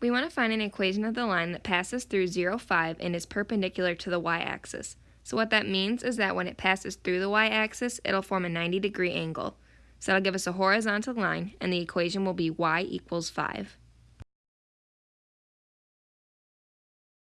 We want to find an equation of the line that passes through 0, 5 and is perpendicular to the y-axis. So what that means is that when it passes through the y-axis, it'll form a 90 degree angle. So that'll give us a horizontal line, and the equation will be y equals 5.